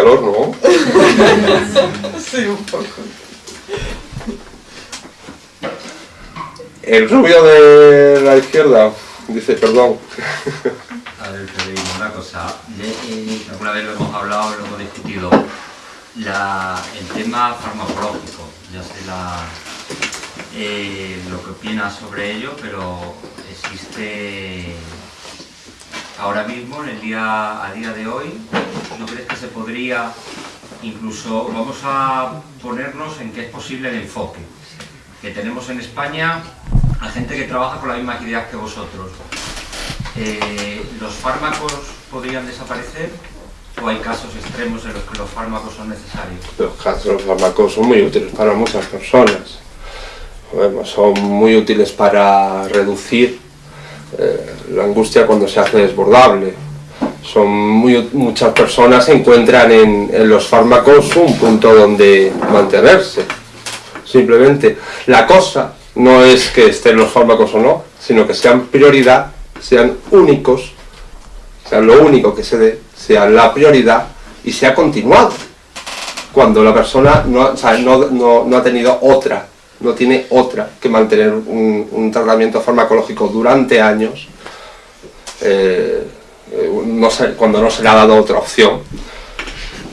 calor, ¿no? sí, un poco. El rubio de la izquierda dice, perdón. A ver, te digo una cosa. Eh, alguna vez lo hemos hablado, lo hemos discutido. el tema farmacológico, ya sé la, eh, lo que opinas sobre ello, pero existe ahora mismo, en el día, a día de hoy, ¿no crees que se podría incluso, vamos a ponernos en que es posible el enfoque? Que tenemos en España a gente que trabaja con la misma actividad que vosotros. Eh, ¿Los fármacos podrían desaparecer o hay casos extremos en los que los fármacos son necesarios? Los fármacos son muy útiles para muchas personas. son muy útiles para reducir eh, la angustia cuando se hace desbordable. Son muchas personas encuentran en, los fármacos un punto donde mantenerse. Simplemente la cosa no es que estén los fármacos o no, sino que sean prioridad, sean únicos, sean lo único que se dé, sea la prioridad y sea continuado. Cuando la persona no, no, ha tenido otra, no tiene otra que mantener un, tratamiento farmacológico durante años, eh, no cuando no se le ha dado otra opción,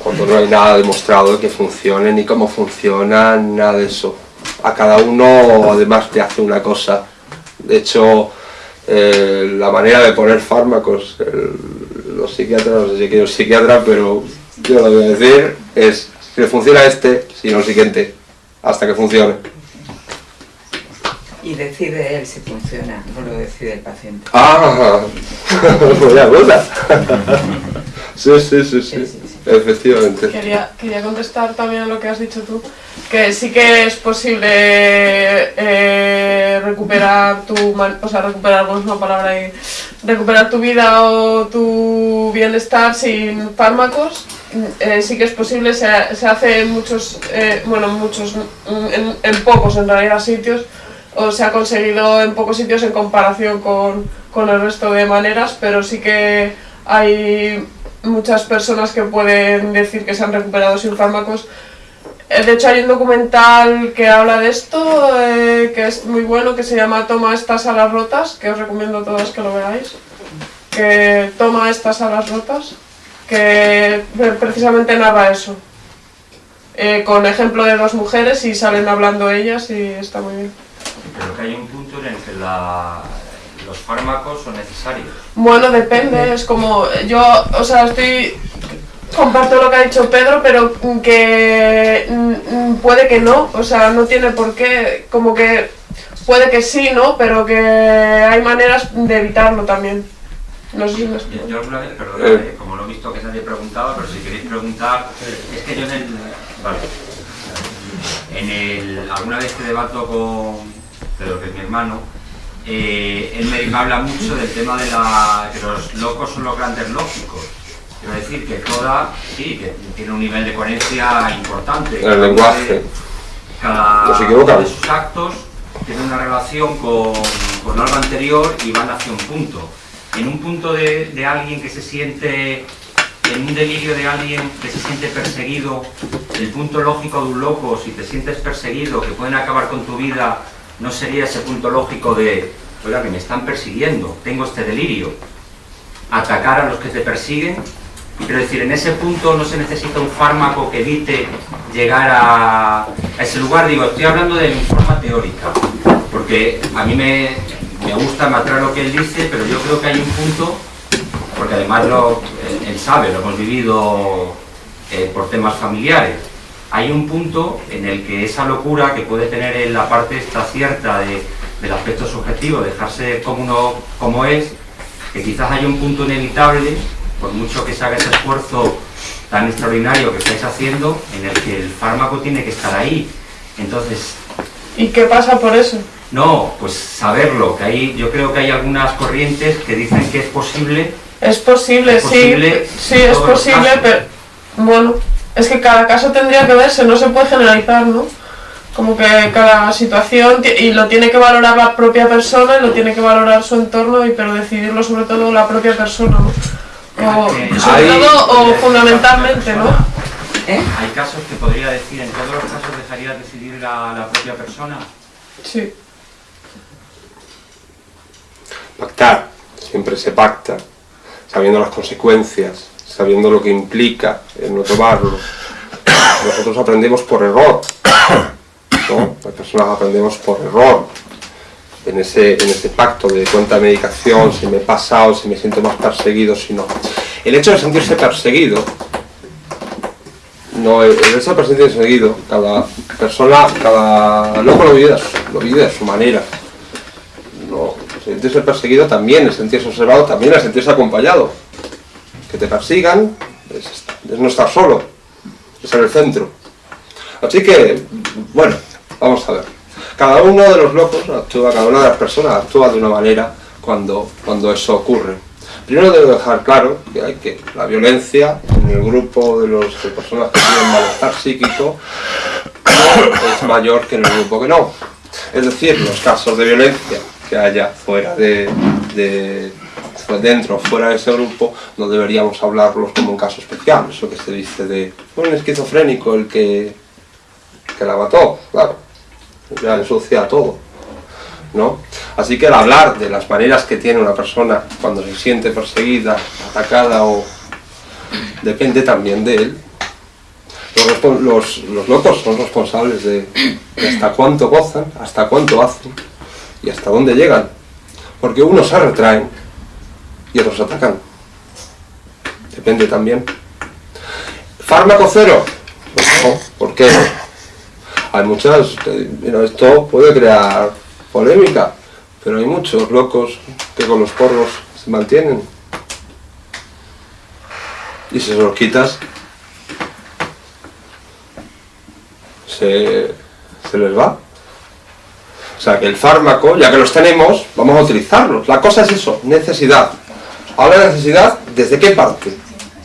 cuando no hay nada demostrado que funcione, ni cómo funciona, nada de eso a cada uno además te hace una cosa. De hecho, eh, la manera de poner fármacos, los psiquiatras, no sé si quiero psiquiatra, pero yo lo voy a decir, es si le funciona este, si no el siguiente, hasta que funcione. Y decide él si funciona, no lo decide el paciente. Ah, buena cosa. sí, sí, sí, sí. Efectivamente. Quería, quería contestar también a lo que has dicho tú, que sí que es posible eh, recuperar tu, o sea, recuperar, es una palabra ahí, recuperar tu vida o tu bienestar sin fármacos, eh, sí que es posible, se, se hace en muchos, eh, bueno, muchos, en, en, pocos en realidad sitios, o se ha conseguido en pocos sitios en comparación con, con el resto de maneras, pero sí que hay muchas personas que pueden decir que se han recuperado sin fármacos. Eh, de hecho hay un documental que habla de esto, eh, que es muy bueno, que se llama Toma estas alas rotas, que os recomiendo a todos que lo veáis. Que toma estas alas rotas, que precisamente narra eso. Eh, con ejemplo de dos mujeres y salen hablando ellas y está muy bien. Pero que hay un punto en el que la, los fármacos son necesarios. Bueno, depende, es como, yo, o sea, estoy, comparto lo que ha dicho Pedro, pero que mm, puede que no, o sea, no tiene por qué, como que puede que sí, ¿no? Pero que hay maneras de evitarlo también. No sé si me yo, yo alguna vez, perdón, eh. como lo he visto que nadie preguntaba, pero si queréis preguntar, es que yo en el, vale, en el, alguna vez que debato con Pedro, que es mi hermano, eh, él me habla mucho del tema de la, que los locos son los grandes lógicos. Quiero decir que toda, sí, que tiene un nivel de coherencia importante. El lenguaje. Cada uno de sus actos tiene una relación con, con algo anterior y van hacia un punto. En un punto de, de alguien que se siente en un delirio de alguien que se siente perseguido, el punto lógico de un loco, si te sientes perseguido, que pueden acabar con tu vida ¿no sería ese punto lógico de, oiga, que me están persiguiendo, tengo este delirio? Atacar a los que te persiguen. Quiero decir, en ese punto no se necesita un fármaco que evite llegar a, ese lugar. Digo, estoy hablando de forma teórica, porque a mí me, gusta, me lo que él dice, pero yo creo que hay un punto, porque además lo, él, sabe, lo hemos vivido eh, por temas familiares, hay un punto en el que esa locura que puede tener en la parte esta cierta del aspecto subjetivo, dejarse como uno como es, que quizás hay un punto inevitable, por mucho que se haga ese esfuerzo tan extraordinario que estáis haciendo, en el que el fármaco tiene que estar ahí. Entonces... ¿Y qué pasa por eso? No, pues saberlo, que hay, yo creo que hay algunas corrientes que dicen que es posible... Es posible, sí, sí, es posible, pero bueno, es que cada caso tendría que verse, no se puede generalizar, ¿no? Como que cada situación, y lo tiene que valorar la propia persona, y lo tiene que valorar su entorno, y pero decidirlo sobre todo la propia persona, ¿no? O, sobre todo, o fundamentalmente, ¿no? ¿Eh? ¿Hay casos que podría decir, en todos los casos dejaría decidir la, la propia persona? Sí. Pactar, siempre se pacta, sabiendo las consecuencias, sabiendo lo que implica el no tomarlo. Nosotros aprendemos por error, ¿no? Las personas aprendemos por error, en ese, en ese pacto de medicación, si me he pasado, si me siento más perseguido, si no. El hecho de sentirse perseguido, no, el hecho de sentirse perseguido, cada persona, cada loco lo vive, lo vive de su manera. No, sentirse perseguido también es sentirse observado, también es sentirse acompañado. Que te persigan es, no estar solo, es ser el centro. Así que, bueno, vamos a ver. Cada uno de los locos actúa, cada una de las personas actúa de una manera cuando, cuando eso ocurre. Primero debo dejar claro que hay que la violencia en el grupo de, de personas que tienen malestar psíquico es mayor que en el grupo que no. Es decir, los casos de violencia que haya fuera de, dentro o fuera de ese grupo, no deberíamos hablarlos como un caso especial. Eso que se dice de un esquizofrénico el que, que la mató, claro, ya ensucia todo. ¿no? Así que al hablar de las maneras que tiene una persona cuando se siente perseguida, atacada o depende también de él. Los locos son responsables de, de hasta cuánto gozan, hasta cuánto hacen y hasta dónde llegan. Porque unos se retraen otros atacan. Depende también. ¿Fármaco cero? Pues no, ¿por qué? Hay muchas, eh, esto puede crear polémica, pero hay muchos locos que con los porros se mantienen. Y si se los quitas, se, se les va. O sea que el fármaco, ya que los tenemos, vamos a utilizarlos. La cosa es eso, necesidad. Ahora necesidad, ¿desde qué parte?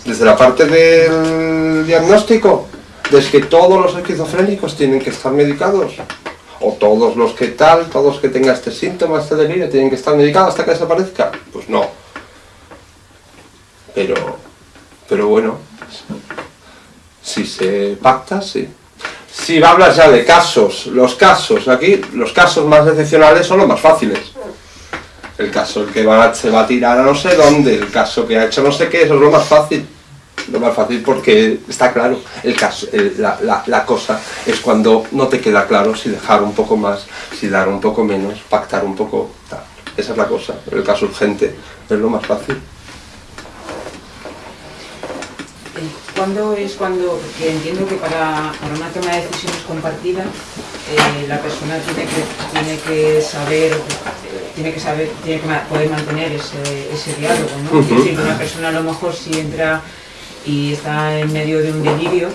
Desde la parte del diagnóstico, desde que todos los esquizofrénicos tienen que estar medicados. O todos los que tal, todos que tengan este síntoma, este delirio, tienen que estar medicados hasta que desaparezca. Pues no. Pero, pero bueno, si se pacta, sí. Si hablas ya de casos, los casos, aquí los casos más excepcionales son los más fáciles. El caso el que va, se va a tirar a no sé dónde, el caso que ha hecho no sé qué, eso es lo más fácil. Lo más fácil porque está claro, el caso, el- la, la- la cosa es cuando no te queda claro si dejar un poco más, si dar un poco menos, pactar un poco, tal. Esa es la cosa, el caso urgente es lo más fácil. Eh, ¿Cuándo es cuando, porque entiendo que para, para una toma de decisiones compartida, eh, la persona tiene que, tiene que saber, tiene que saber, tiene que poder mantener ese, ese diálogo, ¿no? Es decir, que una persona a lo mejor si entra y está en medio de un delirio,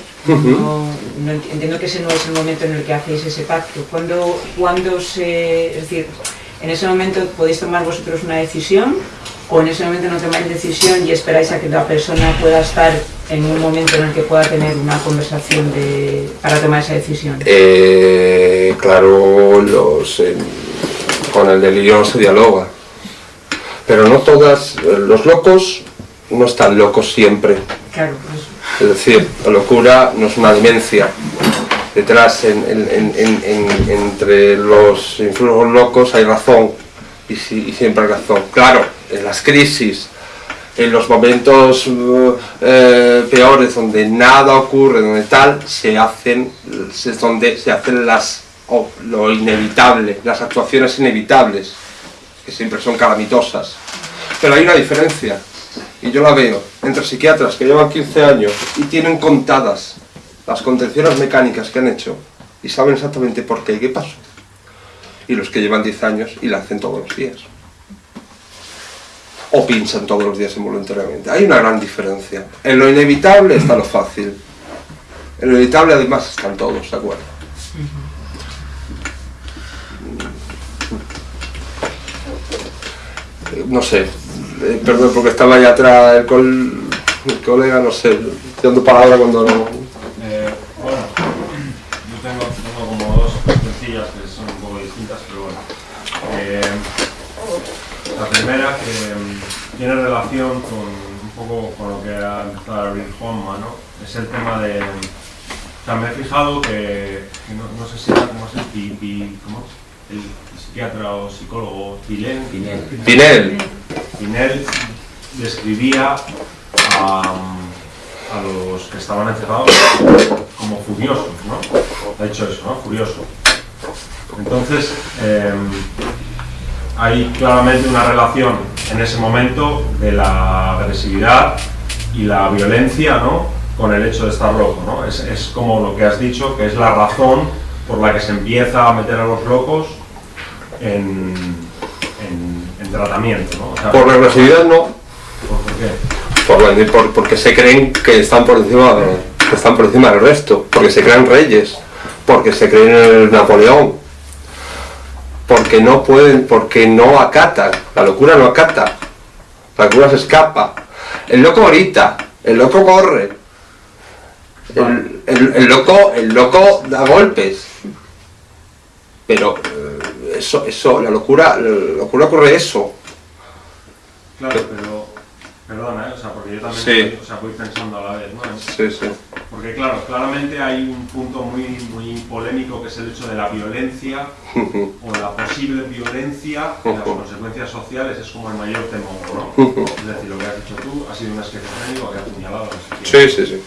no, no ent- entiendo que ese no es el momento en el que hacéis ese pacto. ¿Cuándo, cuándo se, es decir, en ese momento podéis tomar vosotros una decisión o en ese momento no tomáis decisión y esperáis a que la persona pueda estar en un momento en el que pueda tener una conversación de, para tomar esa decisión? Eh, claro, los, eh, con el delirio no se dialoga. Pero no todas, los locos no están locos siempre. Claro, por eso. Es decir, la locura no es una demencia. Detrás, en- en- en- entre los influjos locos hay razón y, y siempre razón. Claro, en las crisis, en los momentos uh, eh, peores donde nada ocurre, donde tal, se hacen, es donde se hacen las, o- lo inevitable, las actuaciones inevitables, que siempre son calamitosas. Pero hay una diferencia, y yo la veo, entre psiquiatras que llevan 15 años y tienen contadas las contenciones mecánicas que han hecho y saben exactamente por qué y qué pasó, y los que llevan 10 años y la hacen todos los días. O pinchan todos los días involuntariamente. Hay una gran diferencia. En lo inevitable está lo fácil. En lo inevitable además están todos, ¿de acuerdo? Eh, No sé, eh, perdón porque estaba allá atrás el, el colega, no sé, dando palabra cuando no... Eh, bueno, yo tengo, tengo como dos sencillas que son un poco distintas, pero bueno. Eh, la primera que mm, tiene relación con un poco con lo que ha empezado a abrir Juanma, ¿no? Es el tema de... O sea, me he fijado que, que no, no sé si era como es el, pi, pi- ¿cómo es? el psiquiatra o psicólogo Pilén, Pinel. Pinel, Pinel describía a, a los que estaban encerrados como furiosos, ¿no? Ha dicho eso, ¿no? Furioso. Entonces, eh, hay claramente una relación en ese momento de la agresividad y la violencia, ¿no? Con el hecho de estar loco, ¿no? Es, es como lo que has dicho, que es la razón por la que se empieza a meter a los locos en, en- en tratamiento, ¿no? O sea, por la agresividad no, ¿por qué? por, por- porque se creen que están por encima que están por encima del resto, porque se creen reyes, porque se creen el Napoleón, porque no pueden, porque no acatan, la locura no acata, la locura se escapa, el loco grita, el loco corre, el, el- el loco, el loco da golpes, pero eh, eso, eso, la locura, la locura ocurre eso, Claro, pero, perdona, ¿eh? o sea, porque yo también Sí. o sea, voy pensando a la vez, ¿no? Sí, sí. Porque claro, claramente hay un punto muy, muy polémico que es el hecho de la violencia o la posible violencia y las consecuencias sociales es como el mayor temor, ¿no? Es decir, lo que has dicho tú ha sido un esquizofrénico que ha apuñalado a no sé Sí, sí, sí.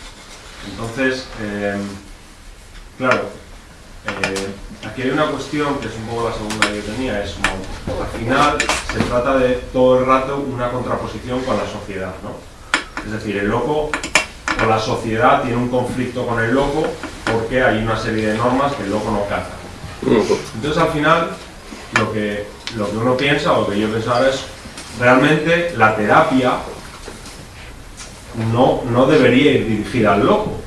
Entonces, eh, claro, eh, aquí hay una cuestión que es un poco la segunda que yo tenía, es como, al final se trata de todo el rato una contraposición con la sociedad, ¿no? Es decir, el loco o la sociedad tiene un conflicto con el loco porque hay una serie de normas que el loco no. Ujú. Entonces al final lo que, lo que uno piensa o lo que yo pensaba es realmente la terapia no, no debería ir dirigida al loco.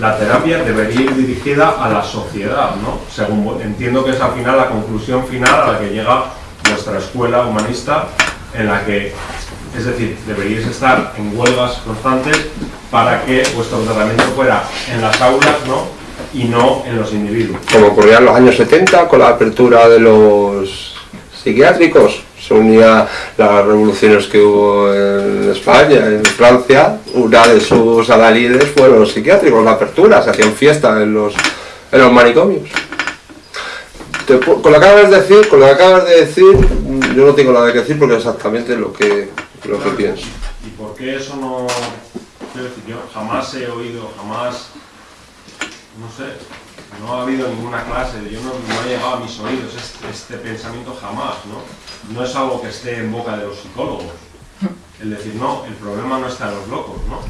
La terapia debería ir dirigida a la sociedad, ¿no? Según entiendo que es al final la conclusión final a la que llega vuestra escuela humanista, en la que, es decir, deberíais estar en huelgas constantes para que vuestro tratamiento fuera en las aulas, ¿no? Y no en los individuos. como ocurría en los años 70 con la apertura de los psiquiátricos. Se unía las revoluciones que hubo en España, en Francia, una de sus adalides fueron los psiquiátricos, la apertura, se hacían fiestas en los, en los manicomios. Te con lo que acabas de decir, con lo que acabas de decir, yo no tengo nada que decir porque es exactamente lo que, lo que pienso. ¿Y por qué eso no.? Quiero decir, yo jamás he oído, jamás. No sé, no ha habido ninguna clase, yo no, no ha llegado a mis oídos este, este pensamiento jamás, ¿no? No es algo que esté en boca de los psicólogos. El decir, no, el problema no está en los locos, ¿no?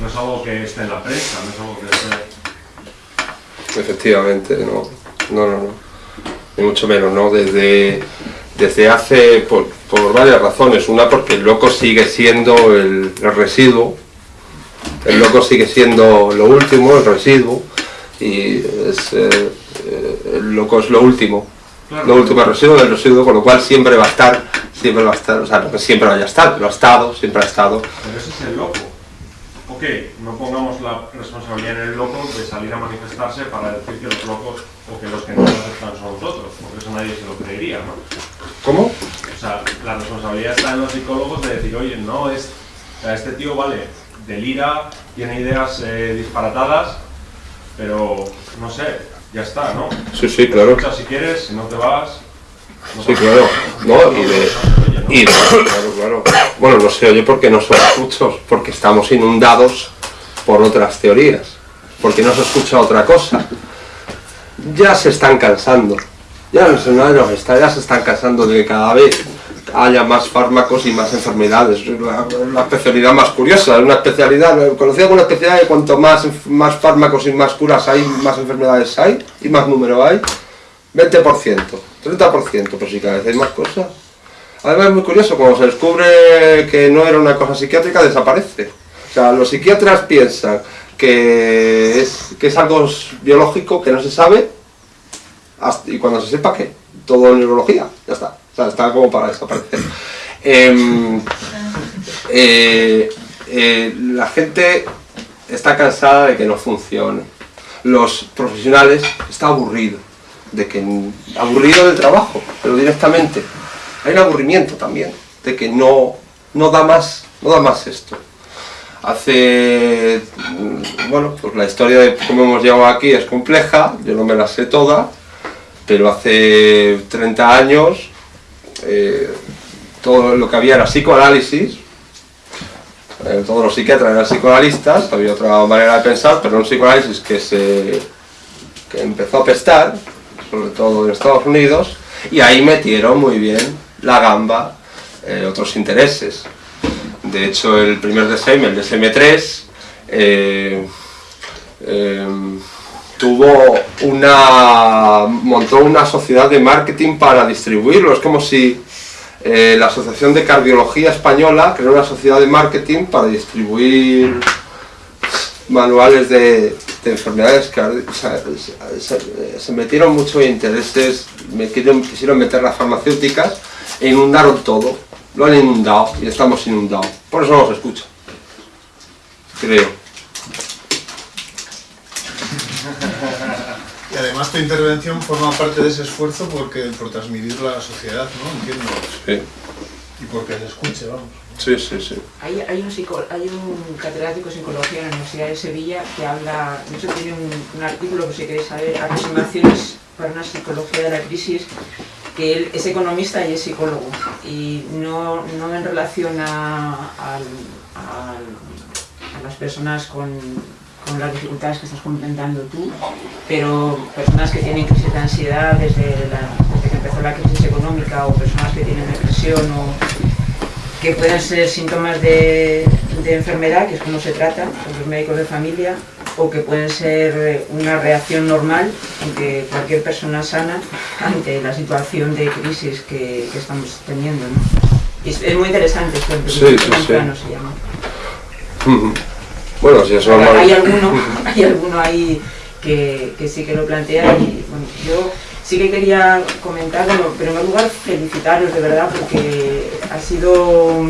No es algo que esté en la prensa, no es algo que esté. Efectivamente, no, no, no, no. ni mucho menos, ¿no? Desde, desde hace, por, por varias razones. Una, porque el loco sigue siendo el, el residuo, el loco sigue siendo lo último, el residuo, y es, eh, eh, el loco es lo último, Claro. lo último el residuo del residuo, con lo cual siempre va a estar, siempre va a estar, o sea, no que siempre vaya a estar, lo ha estado, siempre ha estado. Pero ese es el loco. Ok, no pongamos la responsabilidad en el loco de salir a manifestarse para decir que los locos o que los que no lo aceptan son nosotros, porque eso nadie se lo creería, ¿no? ¿Cómo? O sea, la responsabilidad está en los psicólogos de decir, oye, no, es, o sea, este tío, vale, delira, tiene ideas eh, disparatadas, pero no sé, ya está, ¿no? Sí, sí, claro. Si quieres, si no te vas. no Sí, claro. No, y de-. Bueno, no se oye porque no son muchos, porque estamos inundados por otras teorías, porque no se escucha otra cosa. Ya se están cansando, ya no se, no ya se están cansando de que cada vez haya más fármacos y más enfermedades. La, la especialidad más curiosa, una especialidad, conocida como una especialidad de cuanto más, más fármacos y más curas hay, más enfermedades hay y más número hay. 20%, 30%, pero si cada vez hay más cosas. Además es muy curioso, cuando se descubre que no era una cosa psiquiátrica, desaparece. O sea, los psiquiatras piensan que es, que es algo biológico que no se sabe, y cuando se sepa que todo es neurología, ya está. O sea, está como para desaparecer. Em, eh, eh, la gente está cansada de que no funcione. Los profesionales está aburrido de que aburrido del trabajo, pero directamente. Hay un aburrimiento también, de que no, no da más, no da más esto. Hace, mm, bueno, pues la historia de cómo hemos llegado aquí es compleja, yo no me la sé toda, pero hace 30 años eh, todo lo que había era psicoanálisis, eh, todos los psiquiatras eran psicoanalistas, había otra manera de pensar, pero un psicoanálisis que se que empezó a pestar, sobre todo en Estados Unidos, y ahí metieron muy bien la gamba, eh, otros intereses. De hecho, el primer DSM, el DSM-3, eh, em, tuvo una, montó una sociedad de marketing para distribuirlo. Es como si eh, la Asociación de Cardiología Española creó una sociedad de marketing para distribuir manuales de, enfermedades se, metieron mucho intereses, quisieron meter las farmacéuticas e inundaron todo, lo han inundado y estamos inundados, por eso no los escucho, creo. Y además tu intervención forma parte de ese esfuerzo porque, por transmitirlo a la sociedad, ¿no? Entiendo. Sí. Y porque se escuche, vamos. Sí, sí, sí. Hay, hay, un, hay un catedrático de psicología en la Universidad de Sevilla que habla, de hecho tiene un, artículo que si queréis saber, aproximaciones para una psicología de la crisis, que él es economista y es psicólogo, y no, no en relación a, a, a las personas con, con las dificultades que estás comentando tú, pero personas que tienen crisis de ansiedad desde, desde que empezó la crisis económica o personas que tienen depresión o que pueden ser síntomas de, de enfermedad, que es como se trata con los médicos de familia, o que pueden ser una reacción normal que cualquier persona sana ante la situación de crisis que, que estamos teniendo. ¿no? Es, es, muy interesante esto, sí, sí, sí. se llama. Bueno, si eso hay, alguno, hay alguno ahí que, que, sí que lo plantea y bueno, yo sí que quería comentar, bueno, pero en primer lugar felicitaros de verdad porque ha sido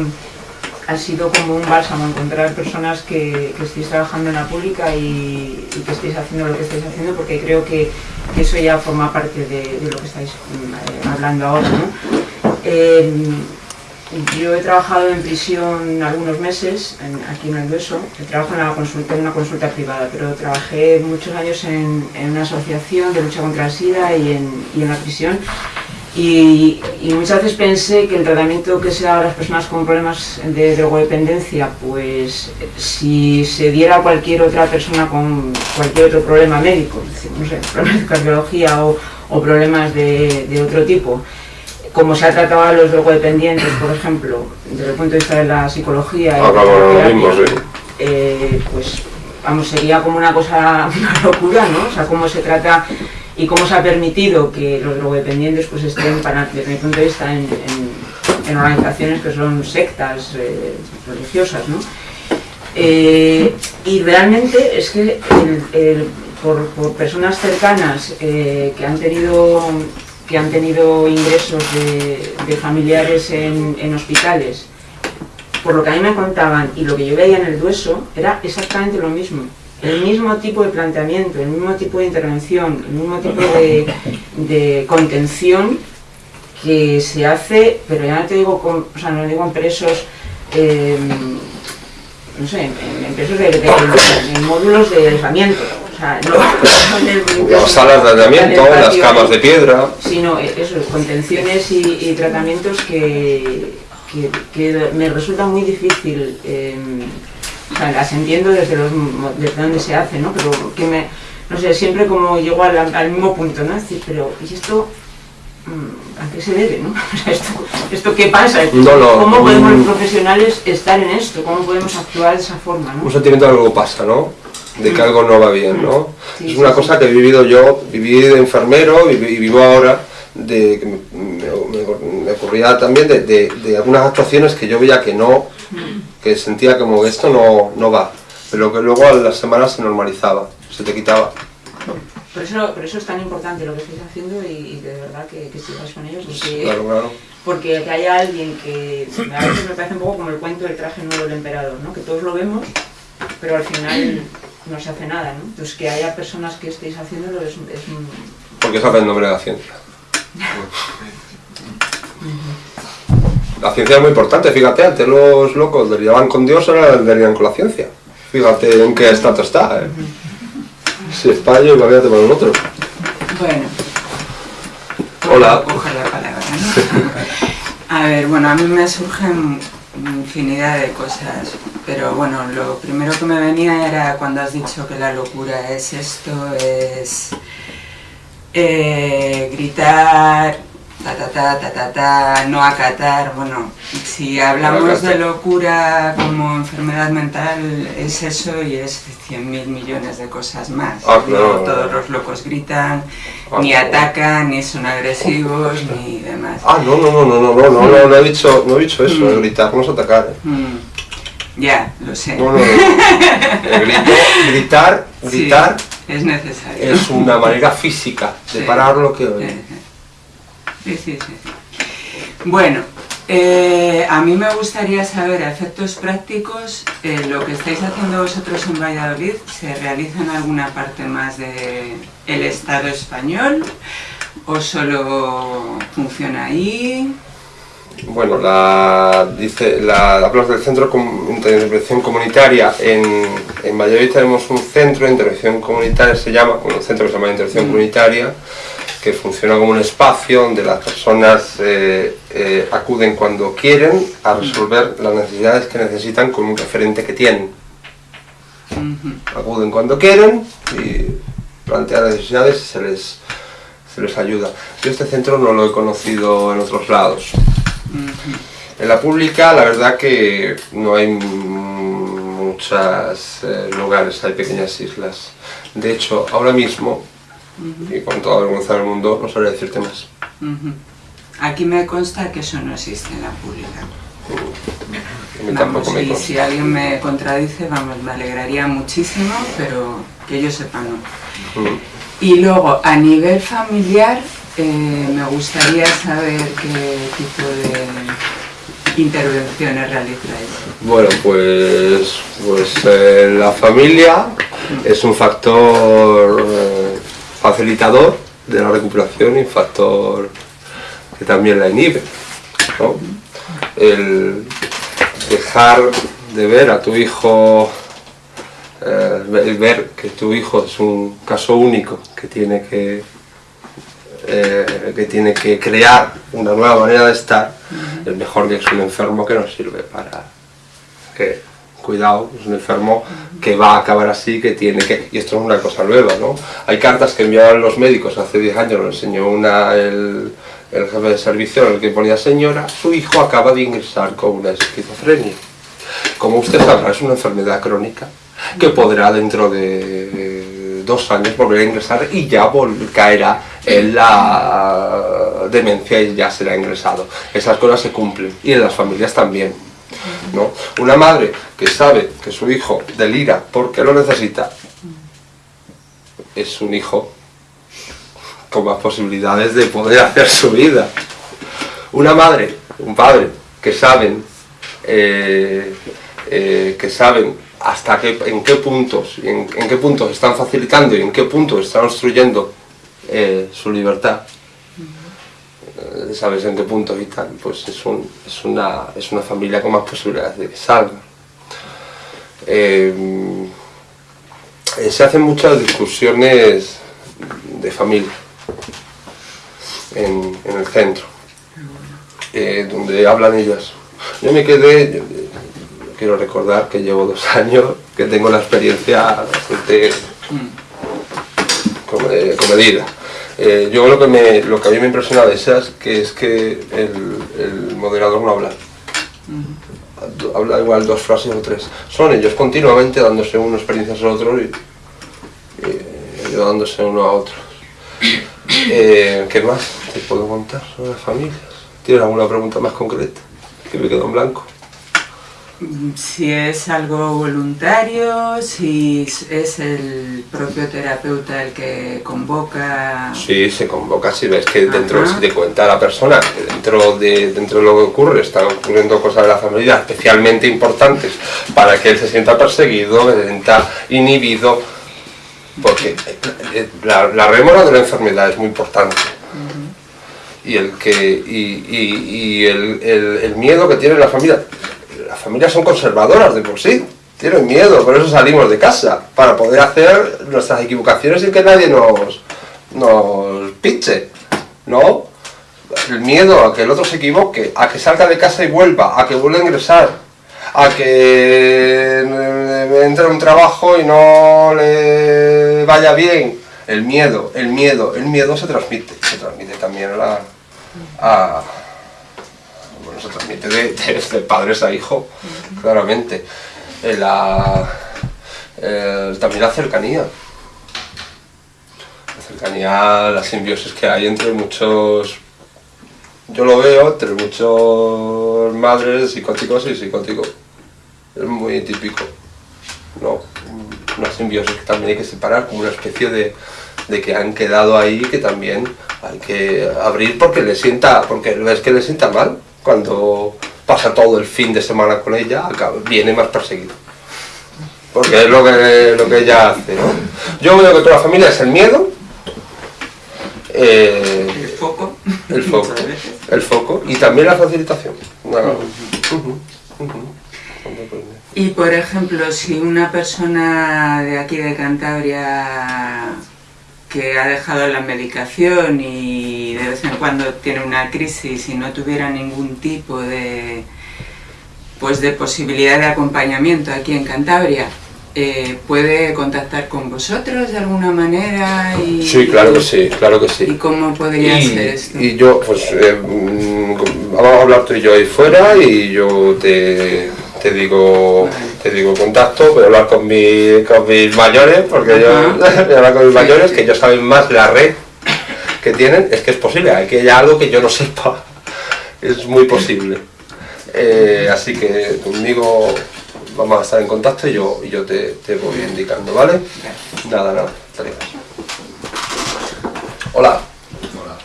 ha sido como un bálsamo encontrar personas que, que estéis trabajando en la pública y, y, que estéis haciendo lo que estáis haciendo porque creo que, que eso ya forma parte de, de, lo que estáis eh, hablando ahora. ¿no? Eh, yo he trabajado en prisión algunos meses, aquí en el trabajado en, la consulta, en una consulta privada, pero trabajé muchos años en, una asociación de lucha contra el SIDA y en, la prisión. Y, muchas veces pensé que el tratamiento que se da a las personas con problemas de drogodependencia, pues si se diera a cualquier otra persona con cualquier otro problema médico, no sé, problemas de cardiología o, problemas de, otro tipo, como se ha tratado a los drogodependientes, por ejemplo, desde el punto de vista de la psicología, ah, y la mismo, sí. eh, pues vamos, sería como una cosa, una locura, ¿no? O sea, cómo se trata y cómo se ha permitido que los drogodependientes pues estén, para, desde mi punto de vista, en, en, en organizaciones que son sectas eh, religiosas, ¿no? Eh, y realmente es que el, el, por, por, personas cercanas que han tenido que han tenido ingresos de, familiares en, hospitales, por lo que a mí me contaban y lo que yo veía en el Dueso, era exactamente lo mismo. El mismo tipo de planteamiento, el mismo tipo de intervención, el mismo tipo de, contención que se hace, pero ya no te digo, con, o sea, no digo en presos, eh, no sé, en, presos de, módulos de aislamiento, sea, no, no las salas de tratamiento, las camas de piedra, sino eso, contenciones y, y tratamientos que, que, que, me resulta muy difícil eh, o sea, las entiendo desde, los, desde donde se hace, ¿no? Pero que me, no sé, siempre como llego al, al mismo punto, ¿no? Es decir, pero, ¿y esto a qué se debe, ¿no? O sea, esto, ¿esto qué pasa? No, no, ¿Cómo podemos los profesionales estar en esto? ¿Cómo podemos actuar de esa forma, ¿no? Un sentimiento de algo pasa, ¿no? De que algo no va bien, ¿no? Sí, es una sí, cosa que he vivido yo, viví de enfermero y, vivo ahora de que me, me, me ocurría también de, de, de, algunas actuaciones que yo veía que no, que sentía como que esto no, no va, pero que luego a las semanas se normalizaba, se te quitaba. Por eso, por eso es tan importante lo que estáis haciendo y, y de verdad que, que sigáis con ellos, porque, claro, claro. porque que haya alguien que a veces me parece un poco como el cuento del traje nuevo del emperador, ¿no? que todos lo vemos, pero al final no se hace nada, ¿no? Entonces que haya personas que estéis haciéndolo es, es un... Porque se hace en nombre de la ciencia. la ciencia es muy importante, fíjate, antes los locos derivaban con Dios, ahora derivan con la ciencia. Fíjate en qué estatus está, ¿eh? Si es para ellos, imagínate para nosotros. Bueno. Hola. Coge la palabra, ¿no? A ver, bueno, a mí me surgen infinidad de cosas, pero bueno, lo primero que me venía era cuando has dicho que la locura es esto, es eh, gritar, ta ta ta ta ta ta, no acatar, bueno, si hablamos de locura como enfermedad mental es eso y es 100 mil millones de cosas más. Ah, No claro. todos los locos gritan, Ah, ni atacan, ni son agresivos, ni demás. Ah, no, no, no, no, no, no, no, no, no he dicho, no he dicho eso, Mm. gritar no es atacar. ¿eh? Mm, Ya, lo sé. No, no, no. Grito, gritar, Sí, gritar es necesario. es una manera física de Sí. parar lo que oye. sí, sí, sí. Bueno, eh, a mí me gustaría saber a efectos prácticos, eh, lo que estáis haciendo vosotros en Valladolid, ¿se realiza en alguna parte más del el Estado español o solo funciona ahí? Bueno, la, dice, la, hablas del Centro de Intervención Comunitaria. En, en Valladolid tenemos un centro de intervención comunitaria, se llama, un centro que se llama Intervención Mm. Comunitaria, que funciona como un espacio donde las personas eh, eh, acuden cuando quieren a resolver las necesidades que necesitan con un referente que tienen. Acuden cuando quieren y plantean necesidades y se les, se les ayuda. Yo este centro no lo he conocido en otros lados. En la pública, la verdad que no hay muchos lugares, hay pequeñas islas. De hecho, ahora mismo, y con toda vergüenza del mundo, no sabría decirte más. Aquí me consta que eso no existe en la pública. Vamos, tampoco me y si alguien me contradice, vamos, me alegraría muchísimo, pero que yo sepa no. Y luego, a nivel familiar, eh, me gustaría saber qué tipo de intervenciones realizáis. Bueno, pues, pues eh, la familia es un factor eh, facilitador de la recuperación y un factor que también la inhibe. ¿no? El dejar de ver a tu hijo, eh, ver que tu hijo es un caso único que tiene que, eh, que tiene que crear una nueva manera de estar, es mejor que es un enfermo que no sirve para que cuidado, es un enfermo que va a acabar así, que tiene que... Y esto es una cosa nueva, ¿no? Hay cartas que enviaban los médicos hace 10 años, lo enseñó una, el, el jefe de servicio en el que ponía señora, su hijo acaba de ingresar con una esquizofrenia. Como usted sabrá, es una enfermedad crónica que podrá dentro de dos años volver a ingresar y ya caerá en la demencia y ya será ingresado. Esas cosas se cumplen y en las familias también. ¿no? Una madre que sabe que su hijo delira porque lo necesita es un hijo con más posibilidades de poder hacer su vida. Una madre, un padre que saben eh, eh, que saben hasta qué, en qué puntos en, en qué puntos están facilitando y en qué puntos están obstruyendo eh, su libertad. Eh, sabes en qué puntos y tal pues es, un- es una, es una familia con más posibilidades de que salga. Eh, se hacen muchas discusiones de familia en, en el centro donde hablan ellas. Yo me quedé quiero recordar que llevo dos años que tengo la experiencia bastante come- comedida Eh, yo lo que, me, lo que a mí me impresiona de esas que es que el, el moderador no habla habla igual dos frases o tres. Son ellos continuamente dándose unas experiencias a otros y, y ayudándose uno a otros. Eh, ¿Qué más te puedo contar sobre las familias? ¿Tienes alguna pregunta más concreta? Que me quedo en blanco. Si es algo voluntario, si es el propio terapeuta el que convoca... Sí, se convoca si ves que dentro, si te cuenta la persona, dentro de, dentro de lo que ocurre, están ocurriendo cosas de la familia especialmente importantes para que él se sienta perseguido, se sienta inhibido, porque la, la rémora de la enfermedad es muy importante. y el que y, y- y el, el- el miedo que tiene la familia las familias son conservadoras de por sí tienen miedo por eso salimos de casa para poder hacer nuestras equivocaciones sin que nadie nos nos pinche no el miedo a que el otro se equivoque a que salga de casa y vuelva a que vuelva a ingresar a que entre un trabajo y no le vaya bien. El miedo, el miedo, el miedo se transmite, se transmite también a a- bueno, se transmite de, de- de padres a hijo, claramente. La- eh, también la cercanía. La cercanía, la simbiosis que hay entre muchos, yo lo veo entre muchos madres psicóticos y psicóticos. Es muy típico. ¿no? Una simbiosis que también hay que separar como una especie de, de que han quedado ahí que también hay que abrir porque le sienta, porque ves que le sienta mal cuando pasa todo el fin de semana con ella, acaba- viene más perseguido. Porque es lo que, lo que ella hace, ¿no? Yo veo que toda la familia es el miedo, eh, El foco. el foco, el foco y también la facilitación. No, ujú. Y por ejemplo, si una persona de aquí de Cantabria que ha dejado la medicación y de vez en cuando tiene una crisis y no tuviera ningún tipo de pues de posibilidad de acompañamiento aquí en Cantabria, eh, puede contactar con vosotros de alguna manera y Sí, claro que sí, claro que sí. ¿Y cómo podría y, ser esto? y yo, pues, eh, mm, vamos a hablar tú y yo ahí fuera y yo te, te digo te digo contacto, voy a hablar con, mi, con mis mayores, porque yo voy a hablar con mis mayores, que ellos saben más la red que tienen, es que es posible, hay que haya algo que yo no sepa, es muy posible. Eh, así que conmigo vamos a estar en contacto y yo, y yo te, te voy indicando, ¿vale? Nada, nada. Hola. Hola.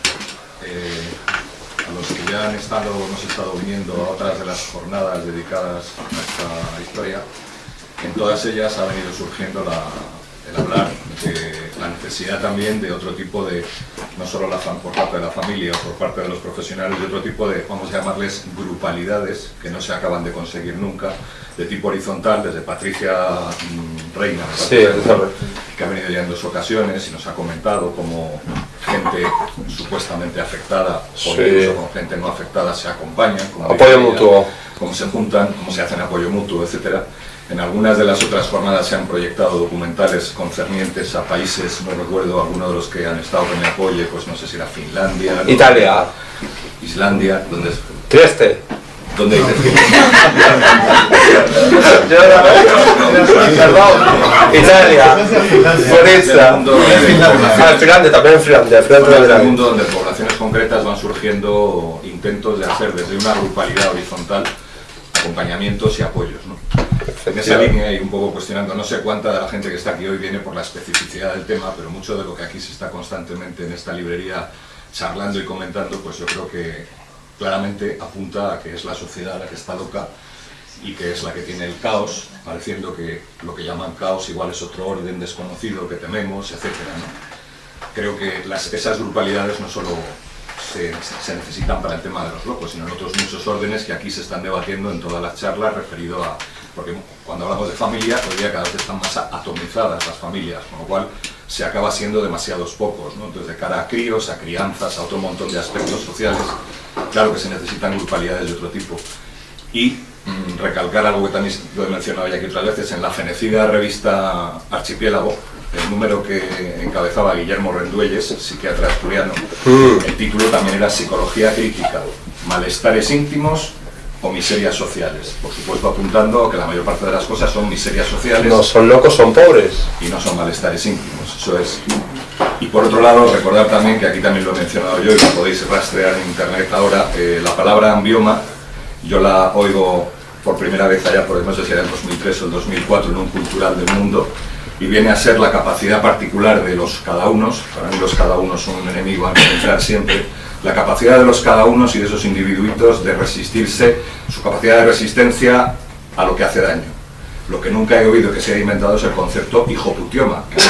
Eh, a los que ya han estado, hemos estado viniendo a otras de las jornadas dedicadas a esta historia, en todas ellas ha venido surgiendo la- el hablar de la necesidad también de otro tipo de, no solo la, por parte de la familia o por parte de los profesionales, de otro tipo de, vamos a llamarles grupalidades, que no se acaban de conseguir nunca, de tipo horizontal, desde Patricia mm, Reina, Sí, Elizabeth. Que ha venido ya en dos ocasiones y nos ha comentado cómo gente supuestamente afectada o Sí. incluso con gente no afectada se acompañan, Apoyo mutuo. cómo se juntan, cómo se hacen apoyo mutuo, etcétera. En algunas de las otras jornadas se han proyectado documentales concernientes a países, no recuerdo alguno de los que han estado que me apoye, pues no sé si era Finlandia, Italia. Islandia, donde, Trieste. Donde dices Perdón. Italia. Florencia. Ah, Finlandia, también Finlandia. Finlandia del también. mundo donde poblaciones concretas van surgiendo intentos de hacer desde una grupalidad horizontal acompañamientos y apoyos. ¿no? En esa línea y un poco cuestionando, no sé cuánta de la gente que está aquí hoy viene por la especificidad del tema, pero mucho de lo que aquí se está constantemente en esta librería charlando y comentando, pues yo creo que claramente apunta a que es la sociedad la que está loca y que es la que tiene el caos, pareciendo que lo que llaman caos igual es otro orden desconocido que tememos, etc. Creo que esas grupalidades no solo se, necesitan para el tema de los locos, sino en otros muchos órdenes que aquí se están debatiendo en todas las charlas referido a... Porque cuando hablamos de familia, hoy día cada vez están más atomizadas las familias, con lo cual se acaba siendo demasiados pocos, ¿no? Entonces, de cara a críos, a crianzas, a otro montón de aspectos sociales, claro que se necesitan grupalidades de otro tipo. Y mm, recalcar algo que también lo he mencionado ya aquí otras veces, en la fenecida revista Archipiélago, el número que encabezaba Guillermo Renduelles, psiquiatra asturiano, el título también era Psicología crítica, malestares íntimos o miserias sociales. Por supuesto apuntando que la mayor parte de las cosas son miserias sociales No son locos, son pobres. y no son malestares íntimos, eso es. Y por otro lado, recordar también que aquí también lo he mencionado yo y lo podéis rastrear en internet ahora, eh, la palabra ambioma, yo la oigo por primera vez allá por no sé si era el 2003 o el 2004 en un cultural del mundo y viene a ser la capacidad particular de los cada unos, para mí los cada unos son un enemigo a enfrentar siempre, la capacidad de los cada unos y de esos individuitos de resistirse, su capacidad de resistencia a lo que hace daño. Lo que nunca he oído que se haya inventado es el concepto hijoputioma, que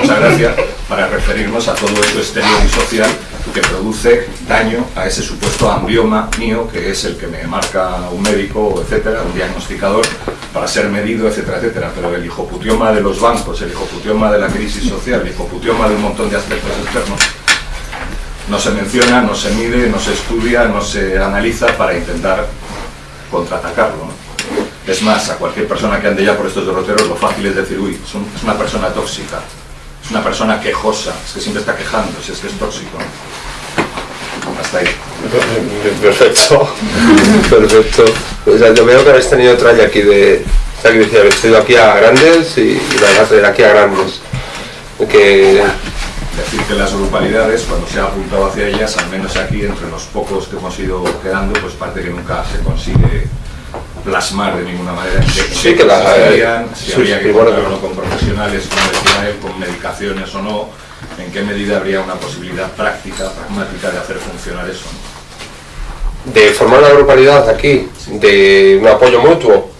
mucha gracia para referirnos a todo esto exterior y social que produce daño a ese supuesto ambioma mío, que es el que me marca un médico, etcétera, un diagnosticador, para ser medido, etcétera, etcétera. Pero el hijoputioma de los bancos, el hijoputioma de la crisis social, el hijoputioma de un montón de aspectos externos, no se menciona, no se mide, no se estudia, no se analiza para intentar contraatacarlo. Es más, a cualquier persona que ande ya por estos derroteros, lo fácil es decir, uy, es una persona tóxica, es una persona quejosa, es que siempre está quejando, es que es tóxico. Hasta ahí. Perfecto, perfecto. O sea, yo veo que habéis tenido tralla aquí de... O sea, que decía, habéis ido aquí a grandes y, y vais a traer aquí a grandes. Que... Decir que las grupalidades, cuando se ha apuntado hacia ellas, al menos aquí, entre los pocos que hemos ido quedando, pues parte que nunca se consigue plasmar de ninguna manera sí, que las hacían, si había que contarlo con profesionales, como decía él, con medicaciones o no, en qué medida habría una posibilidad práctica, pragmática de hacer funcionar eso. De formar una grupalidad aquí, de un apoyo mutuo,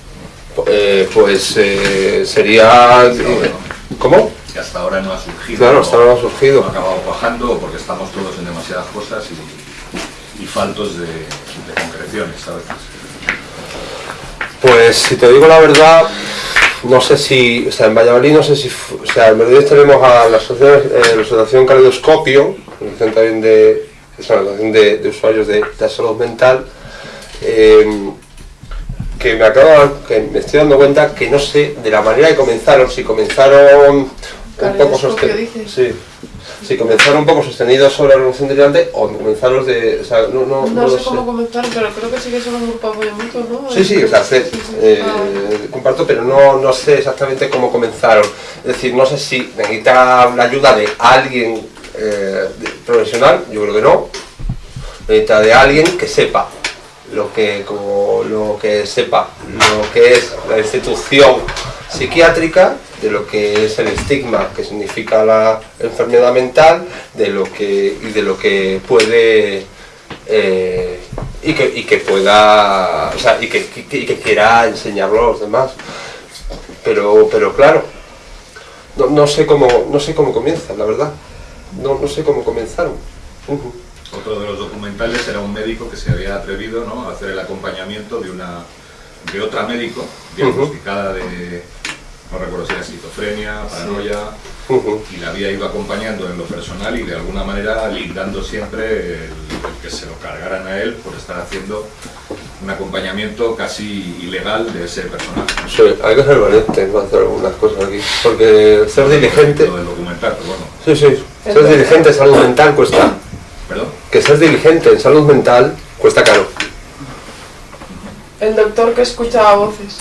eh, pues eh, sería... Eh, ¿Cómo? Que hasta ahora no ha surgido. Claro, hasta ahora no ha surgido. Ha acabado bajando porque estamos todos en demasiadas cosas y, y faltos de, de concreciones a veces. Pues si te digo la verdad, no sé si, o sea, en Valladolid no sé si, o sea, en Valladolid tenemos a la asociación, eh, la asociación Caleidoscopio, asociación también de, es una asociación de, de usuarios de, de, salud mental, eh, que me acabo, que me estoy dando cuenta que no sé de la manera que comenzaron, si comenzaron un poco sostenidos, sí, si comenzaron un poco sostenidos sobre la revolución delirante o comenzaron de, o sea, no, no, no, no sé, cómo comenzaron, pero creo que sí que son un grupo apoyo mutuo, ¿no? Sí, sí, o sea, sé, eh, comparto, pero no, no sé exactamente cómo comenzaron. Es decir, no sé si necesita la ayuda de alguien eh, profesional, yo creo que no. Necesita de alguien que sepa lo que, como, lo que sepa lo que es la institución psiquiátrica, de lo que es el estigma, que significa la enfermedad mental, de lo que, y de lo que puede eh, y, que, y que pueda, o sea, y que, y que quiera enseñarlo a los demás. Pero, pero claro, no, no, sé cómo, no sé cómo comienza, la verdad. No, no sé cómo comenzaron. Uh -huh. Otro de los documentales era un médico que se había atrevido ¿no? a hacer el acompañamiento de una de otra médico diagnosticada uh -huh. de no recuerdo si era esquizofrenia, paranoia, sí. uh -huh. y la había ido acompañando en lo personal y de alguna manera lindando siempre el, el, que se lo cargaran a él por estar haciendo un acompañamiento casi ilegal de ese personaje. Sí, hay que ser valiente para hacer algunas cosas aquí, porque ser dirigente... Lo del documental, pero bueno. Sí, sí, ser dirigente en salud mental cuesta. ¿Perdón? Que ser dirigente en salud mental cuesta caro. El doctor que escuchaba voces.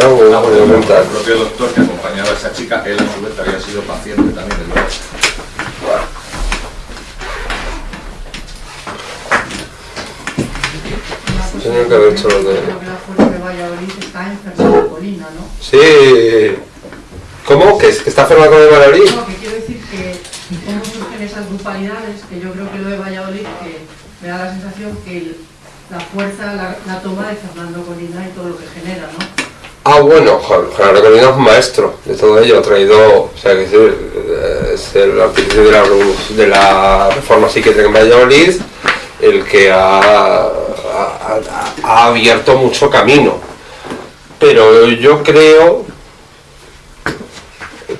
Ah, ah, bueno, el propio doctor que acompañaba a esa chica, él a su vez había sido paciente también, es verdad. Tenían que haber hecho lo de... de Valladolid está enferma de colina, ¿no? Sí. ¿Cómo? ¿Que, que está enferma con el Valladolid? No, que quiero decir que cómo surgen esas grupalidades, que yo creo que lo de Valladolid, que me da la sensación que el, la fuerza la, la, toma de Fernando Colina y todo lo que genera, ¿no? Ah, bueno, Fernando Colina es un maestro de todo ello, ha traído, o sea, que es el, es el artífice de la, de la reforma psiquiátrica en Valladolid, el que ha, ha, ha abierto mucho camino. Pero yo creo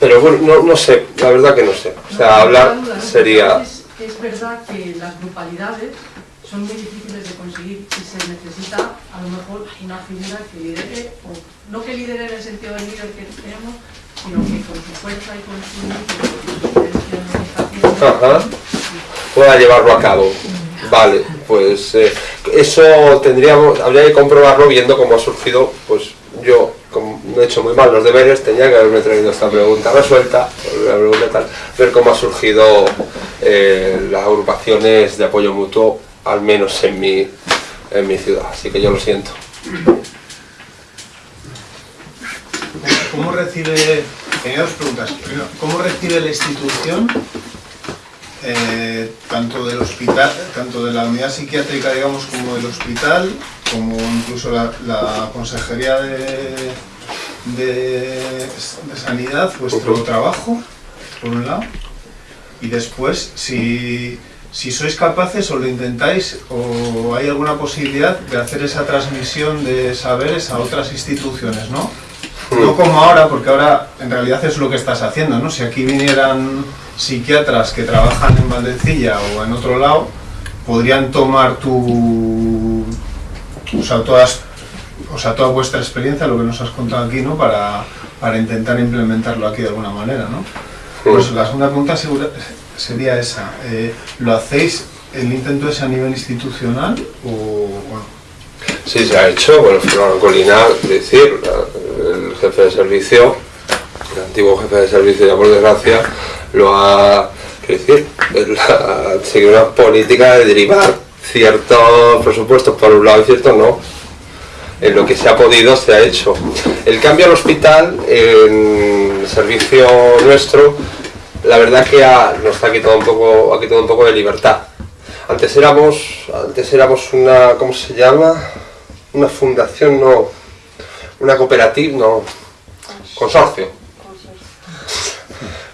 pero bueno, no, no, sé, la verdad que no sé. O sea, hablar sería... Es, es, verdad que las grupalidades son muy difíciles de conseguir y se necesita a lo mejor una figura que lidere, o no que lidere en el sentido del líder que tenemos, sino que con su fuerza y con su pueda llevarlo a cabo. Vale, pues eh, eso tendríamos, habría que comprobarlo viendo cómo ha surgido, pues yo como he hecho muy mal los deberes, tenía que haberme traído esta pregunta resuelta, la pregunta tal, ver cómo ha surgido eh, las agrupaciones de apoyo mutuo, al menos en mi, en mi ciudad, así que yo lo siento. ¿Cómo recibe, tenía dos preguntas, primero, ¿cómo recibe la institución eh, tanto del hospital, tanto de la unidad psiquiátrica, digamos, como del hospital, como incluso la, la Consejería de, de, de Sanidad, vuestro trabajo, por un lado, y después, si, si sois capaces o lo intentáis, o hay alguna posibilidad de hacer esa transmisión de saberes a otras instituciones, ¿no? No como ahora, porque ahora en realidad es lo que estás haciendo, ¿no? Si aquí vinieran psiquiatras que trabajan en Valdecilla o en otro lado, podrían tomar tu, o sea, todas, o sea, toda vuestra experiencia, lo que nos has contado aquí, ¿no? Para, para intentar implementarlo aquí de alguna manera, ¿no? Pues la segunda pregunta segura- sería esa. eh, ¿Lo hacéis, el intento es a nivel institucional o? Sí, se ha hecho, bueno, Fernando Colina, es decir, el jefe de servicio, el antiguo jefe de servicio, ya por desgracia, lo ha, decir, ha seguido una política de derivar ciertos presupuestos por un lado y ciertos no. En lo que se ha podido se ha hecho. El cambio al hospital, en servicio nuestro, la verdad que ha- nos ha quitado un poco, ha quitado un poco de libertad. Antes éramos, antes éramos una, ¿cómo se llama? Una fundación, no, una cooperativa, no, consorcio.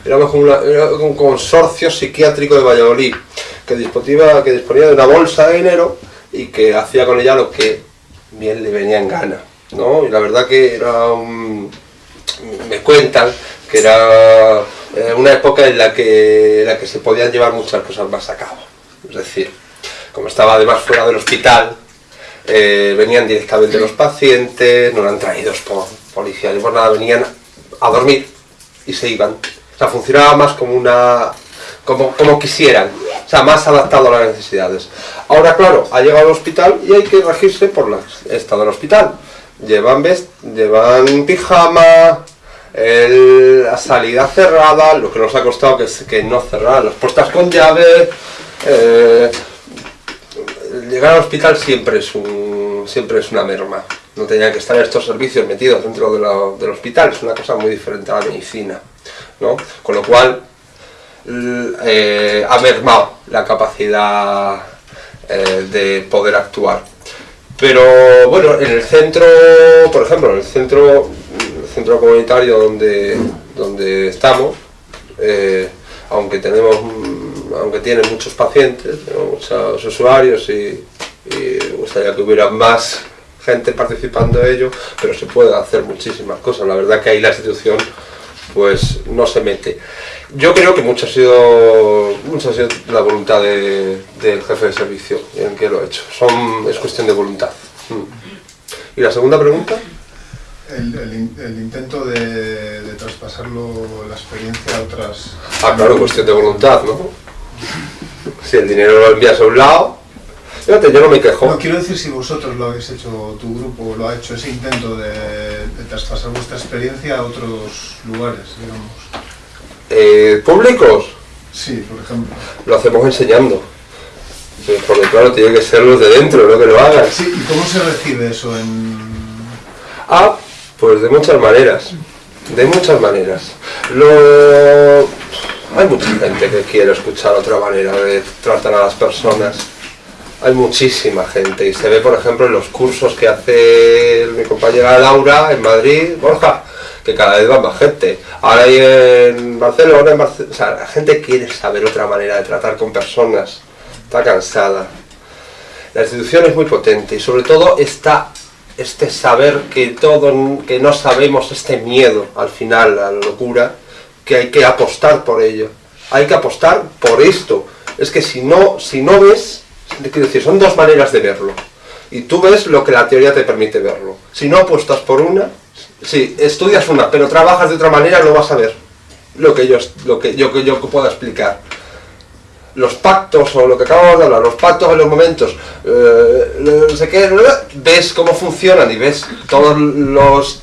Éramos como una- era un consorcio psiquiátrico de Valladolid que disponía, que disponía de una bolsa de dinero y que hacía con ella lo que bien le venía en gana. ¿no? Y la verdad que era un- me cuentan que era eh, una época en la que, en la que se podían llevar muchas cosas más a cabo. Es decir, como estaba además fuera del hospital, eh, venían directamente los pacientes, no eran traídos por policía ni por nada, venían a dormir y se iban. O sea, funcionaba más como una. como, como quisieran, o sea, más adaptado a las necesidades. Ahora, claro, ha llegado al hospital y hay que regirse por la estado del hospital. Llevan, vest llevan pijama, la salida cerrada, lo que nos ha costado que, no cerrar, las puertas con llave. eh, llegar al hospital siempre es siempre es una merma. No tenían que estar estos servicios metidos dentro de la- del hospital, es una cosa muy diferente a la medicina. ¿no? Con lo cual eh, ha mermado la capacidad eh, de poder actuar. Pero bueno, en el centro, por ejemplo, en el centro, centro comunitario donde, donde estamos, eh, aunque tenemos aunque tiene muchos pacientes, muchos usuarios y, y gustaría que hubiera más gente participando de ello, pero se puede hacer muchísimas cosas. La verdad que ahí la institución pues no se mete. Yo creo que mucho ha sido, mucho ha sido la voluntad de- del jefe de servicio en que lo ha hecho. Son, es cuestión de voluntad. Mm. ¿Y la segunda pregunta? El, el in- el intento de, de traspasarlo, la experiencia a otras... Ah, claro, cuestión de voluntad, ¿no? Si el dinero lo envías a un lado, fíjate, yo no me quejo. No, quiero decir si vosotros lo habéis hecho, tu grupo lo ha hecho, ese intento de, de traspasar vuestra experiencia a otros lugares, digamos. Eh, ¿Públicos? Sí, por ejemplo. Lo hacemos enseñando. Porque claro, tiene que ser los de dentro, no que lo hagan. Sí, ¿y cómo se recibe eso en...? Ah, pues de muchas maneras. De muchas maneras. Lo... Hay mucha gente que quiere escuchar otra manera de tratar a las personas. Hay muchísima gente y se ve, por ejemplo, en los cursos que hace mi compañera Laura en Madrid, Borja, que cada vez va más gente. Ahora hay en Barcelona, en Barce- o sea, la gente quiere saber otra manera de tratar con personas. Está cansada. La institución es muy potente y sobre todo está este saber que todo, que no sabemos, este miedo al final a la locura, que hay que apostar por ello. Hay que apostar por esto. Es que si no, si no ves, quiero decir, son dos maneras de verlo. Y tú ves lo que la teoría te permite verlo. Si no apuestas por una, si estudias una, pero trabajas de otra manera, no vas a ver lo que yo, lo que yo, que yo pueda explicar los pactos o lo que acabamos de hablar, los pactos en los momentos, eh, no sé qué, ves cómo funcionan y ves todas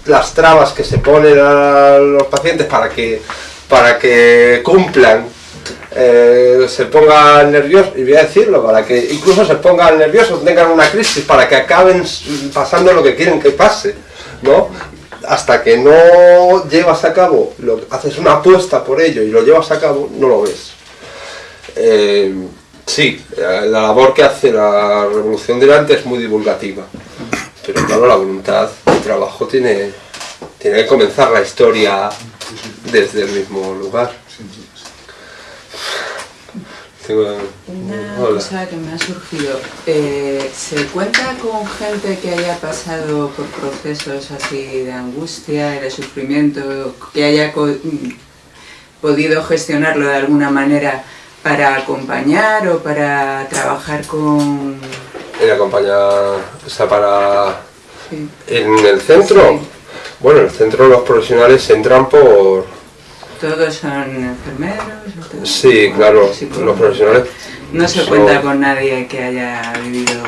las trabas que se ponen a los pacientes para que, para que cumplan, eh, se pongan nerviosos, y voy a decirlo, para que incluso se pongan nerviosos, tengan una crisis, para que acaben pasando lo que quieren que pase, ¿no? Hasta que no llevas a cabo, lo, haces una apuesta por ello y lo llevas a cabo, no lo ves. Eh, sí, la labor que hace la Revolución delante es muy divulgativa. pero claro, la voluntad de trabajo tiene, tiene que comenzar la historia desde el mismo lugar. Una cosa que me ha surgido, eh, ¿se cuenta con gente que haya pasado por procesos así de angustia y de sufrimiento, que haya podido gestionarlo de alguna manera para acompañar o para trabajar con... ¿El acompañar, o sea, para... ¿En el centro? Bueno, en el centro los profesionales entran por ¿Todos son enfermeros? Sí, claro, los profesionales. No se cuenta con nadie que haya vivido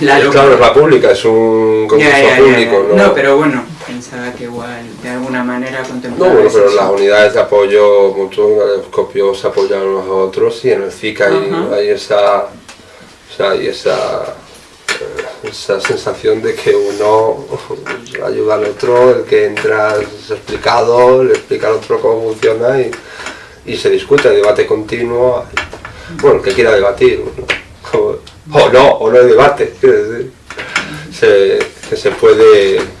la Claro, es la pública, es un concurso público. ¿no? ¿no? pero bueno, pensaba que igual de alguna manera contemplaba. No, bueno, pero las unidades de apoyo mutuo, el se apoyan unos a otros y en el CIC hay, hay esa. O sea, hay esa esa sensación de que uno ayuda al otro, el que entra es explicado, le explica al otro cómo funciona y, se discute, debate continuo. Bueno, el que quiera debatir, o no, o no hay debate, que se puede...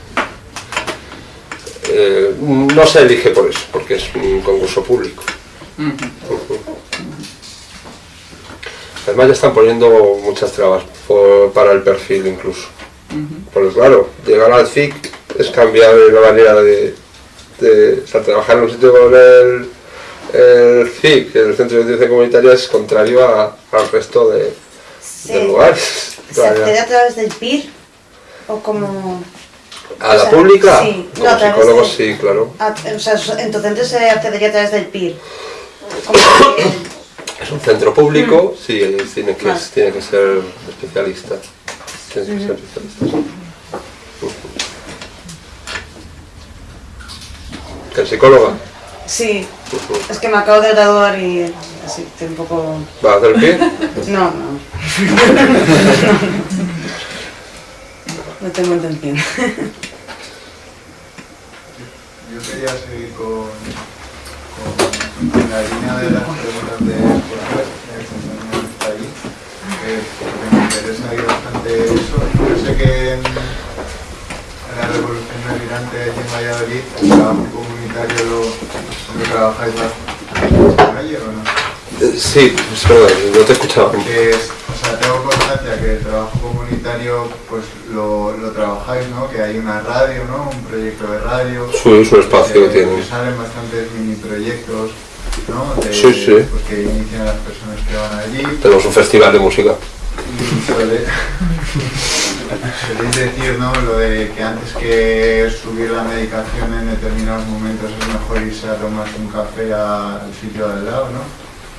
Eh, no se elige por eso, porque es un concurso público. Además ya están poniendo muchas trabas para el perfil incluso. Porque claro, llegar al CIC es cambiar la manera de, trabajar en un sitio con el, el CIC, el Centro de Ciencia Comunitaria, es contrario al resto de, lugares. ¿Se accede a través del PIR? ¿O como...? ¿A la pública? Sí, como sí, claro. o sea, entonces se accedería a través del PIR. Es un centro público, mm. sí, tiene que, tiene que ser especialista. Tiene que ser especialista. ¿Que psicóloga? Sí, es que me acabo de graduar y así estoy un poco... ¿Vas a hacer pie? No, no. no tengo intención. Yo quería seguir con en la línea de las preguntas de Jorge, el compañero está ahí, porque me interesa ahí bastante eso. Yo sé que en, la Revolución Migrante allí en Valladolid, el trabajo comunitario lo, donde trabajáis bastante calle o no? Eh, sí, perdón, no te he escuchado. O sea, tengo constancia que el trabajo comunitario pues lo, lo, trabajáis, ¿no? Que hay una radio, ¿no? Un proyecto de radio. Sí, su espacio que tiene. Que salen bastantes mini proyectos ¿no? sí, sí. Pues que inician las personas que van allí. Tenemos un festival de música. Suele, soléis decir, ¿no? Lo de que antes que subir la medicación en determinados momentos es mejor irse a tomar un café al sitio de al lado, ¿no?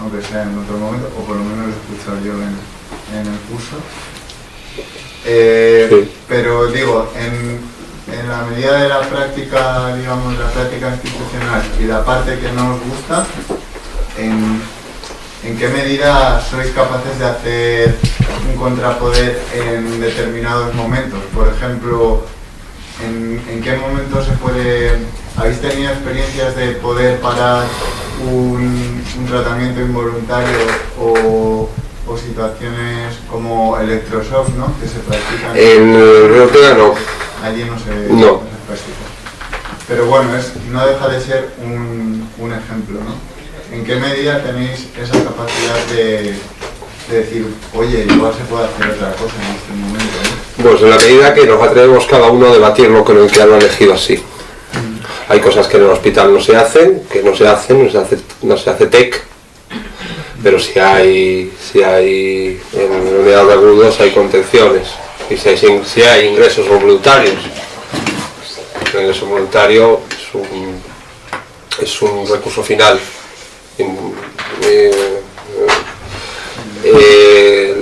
Aunque sea en otro momento, o por lo menos lo he escuchado yo en, en el curso. Eh, pero digo, en, en la medida de la práctica, digamos, la práctica institucional y la parte que no os gusta, ¿en, qué medida sois capaces de hacer un contrapoder en determinados momentos? Por ejemplo, ¿en, qué momento se puede... ¿Habéis tenido experiencias de poder parar un, tratamiento involuntario o, situaciones como electroshock, ¿no? Que se practican... En Europea no allí no se, no. Pero bueno, es, no deja de ser un, un, ejemplo, ¿no? ¿En qué medida tenéis esa capacidad de, decir, oye, igual se puede hacer otra cosa en este momento? Pues en la medida que nos atrevemos cada uno a debatirlo con el que lo ha elegido así. Mm. Hay cosas que en el hospital no se hacen, que no se hacen, no se hace, no se hace TEC, pero si hay, si hay en unidad de agudos hay contenciones y si hay, si hay ingresos voluntarios. El ingreso voluntario es un, es un recurso final. Eh, eh,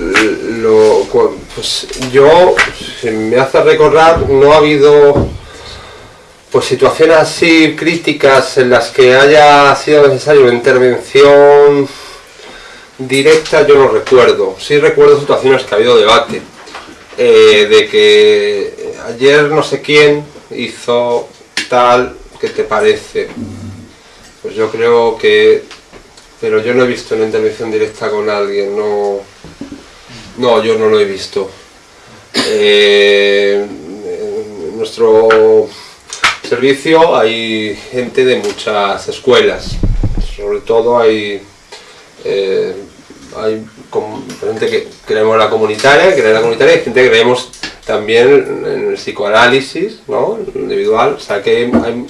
lo, pues yo, si me hace recordar, no ha habido pues situaciones así críticas en las que haya sido necesaria una intervención directa, yo no recuerdo. Sí recuerdo situaciones que ha habido debate eh, de que ayer no sé quién hizo tal, ¿qué te parece? Pues yo creo que... Pero yo no he visto una intervención directa con alguien, no... No, yo no lo he visto. Eh, en nuestro servicio hay gente de muchas escuelas, sobre todo hay, eh, hay gente que creemos la comunitaria, que la comunitaria y gente que creemos también en el psicoanálisis, ¿no? Individual, o sea que hay, hay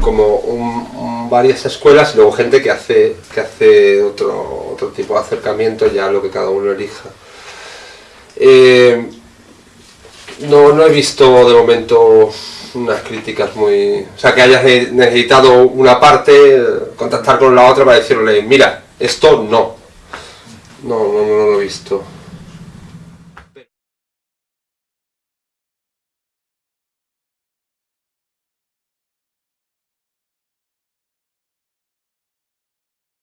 como varias escuelas y luego gente que hace, que hace otro, otro tipo de acercamiento ya lo que cada uno elija. Eh, no, no he visto de momento unas críticas muy... O sea, que hayas ne- necesitado una parte, contactar con la otra para decirle, mira, esto no. No, no, no, lo he visto.